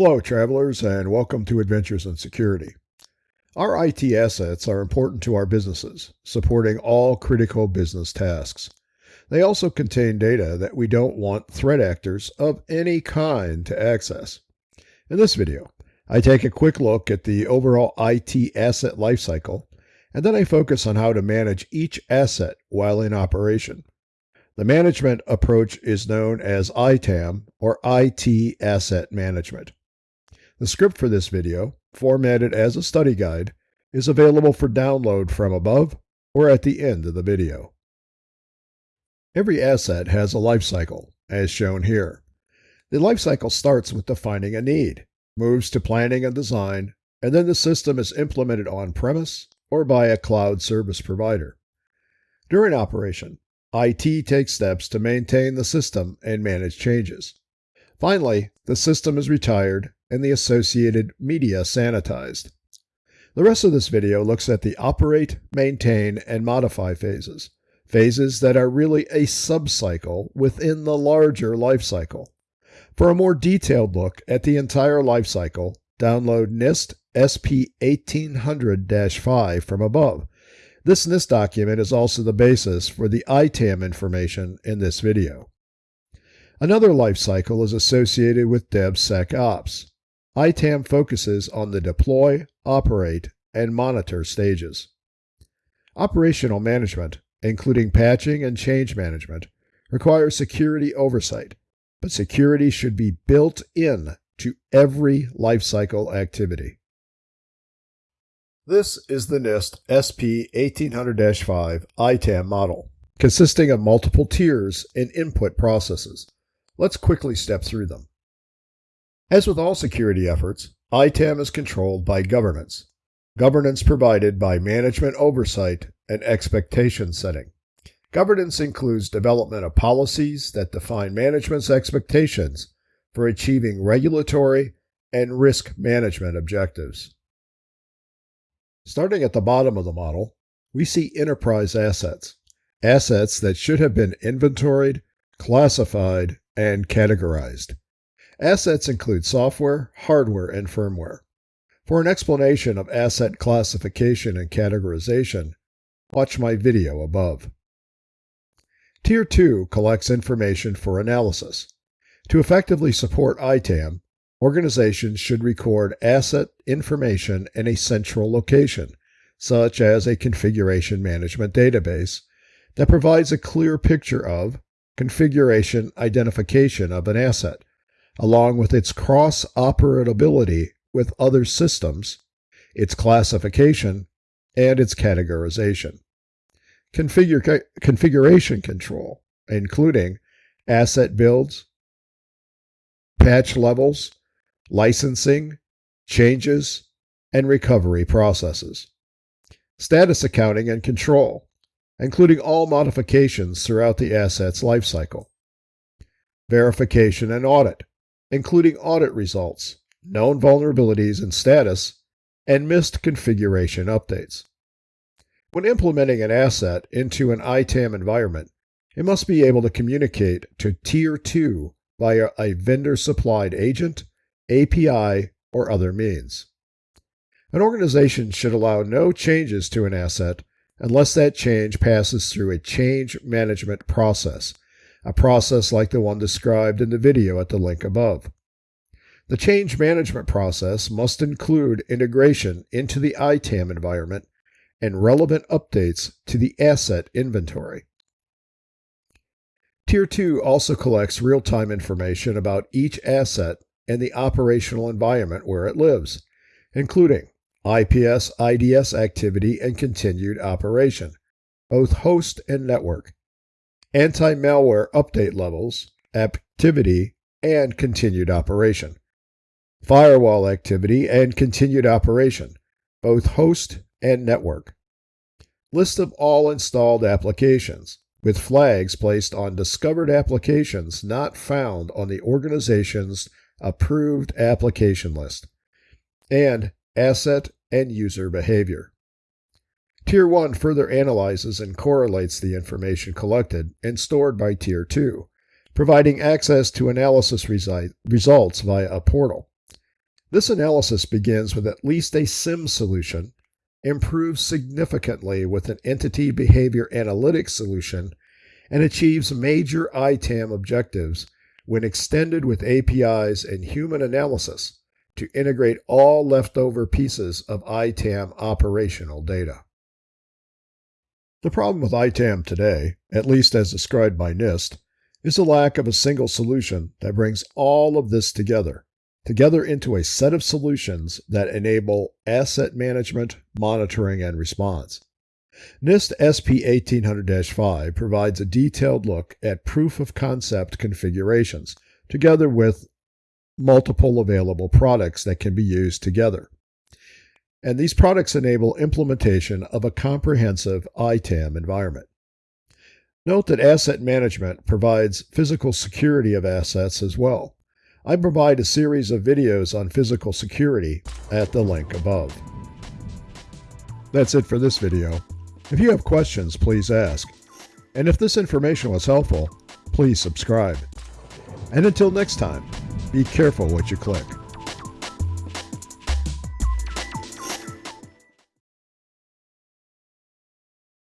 Hello, travelers, and welcome to Adventures in Security. Our IT assets are important to our businesses, supporting all critical business tasks. They also contain data that we don't want threat actors of any kind to access. In this video, I take a quick look at the overall IT asset lifecycle, and then I focus on how to manage each asset while in operation. The management approach is known as ITAM, or IT Asset Management. The script for this video, formatted as a study guide, is available for download from above or at the end of the video. Every asset has a life cycle, as shown here. The life cycle starts with defining a need, moves to planning and design, and then the system is implemented on premise or by a cloud service provider. During operation, IT takes steps to maintain the system and manage changes. Finally, the system is retired and the associated media sanitized. The rest of this video looks at the operate, maintain, and modify phases, phases that are really a subcycle within the larger life cycle. For a more detailed look at the entire life cycle, download NIST SP 1800-5 from above. This NIST document is also the basis for the ITAM information in this video. Another life cycle is associated with DevSecOps. ITAM focuses on the deploy, operate, and monitor stages. Operational management, including patching and change management, requires security oversight, but security should be built in to every lifecycle activity. This is the NIST SP 1800-5 ITAM model, consisting of multiple tiers and input processes. Let's quickly step through them. As with all security efforts, ITAM is controlled by governance, governance provided by management oversight and expectation setting. Governance includes development of policies that define management's expectations for achieving regulatory and risk management objectives. Starting at the bottom of the model, we see enterprise assets, assets that should have been inventoried, classified, and categorized. Assets include software, hardware, and firmware. For an explanation of asset classification and categorization, watch my video above. Tier 2 collects information for analysis. To effectively support ITAM, organizations should record asset information in a central location, such as a configuration management database, that provides a clear picture of configuration identification of an asset, along with its cross operability with other systems, its classification, and its categorization. Configure, configuration control, including asset builds, patch levels, licensing, changes, and recovery processes. Status accounting and control, including all modifications throughout the asset's lifecycle. Verification and audit, including audit results, known vulnerabilities and status, and missed configuration updates. When implementing an asset into an ITAM environment, it must be able to communicate to Tier 2 via a vendor supplied agent, API, or other means. An organization should allow no changes to an asset unless that change passes through a change management process, a process like the one described in the video at the link above. The change management process must include integration into the ITAM environment and relevant updates to the asset inventory. Tier 2 also collects real time information about each asset and the operational environment where it lives, including IPS IDS activity and continued operation, both host and network, anti malware update levels, activity, and continued operation, firewall activity and continued operation, both host and network, list of all installed applications, with flags placed on discovered applications not found on the organization's approved application list, and asset and user behavior. Tier 1 further analyzes and correlates the information collected and stored by Tier 2, providing access to analysis resi- results via a portal. This analysis begins with at least a SIM solution, improves significantly with an entity behavior analytics solution, and achieves major ITAM objectives when extended with APIs and human analysis to integrate all leftover pieces of ITAM operational data. The problem with ITAM today, at least as described by NIST, is the lack of a single solution that brings all of this together together into a set of solutions that enable asset management, monitoring, and response. NIST SP 1800 5 provides a detailed look at proof of concept configurations, together with multiple available products that can be used together. And these products enable implementation of a comprehensive ITAM environment. Note that asset management provides physical security of assets as well. I provide a series of videos on physical security at the link above. That's it for this video. If you have questions, please ask. And if this information was helpful, please subscribe. And until next time, be careful what you click.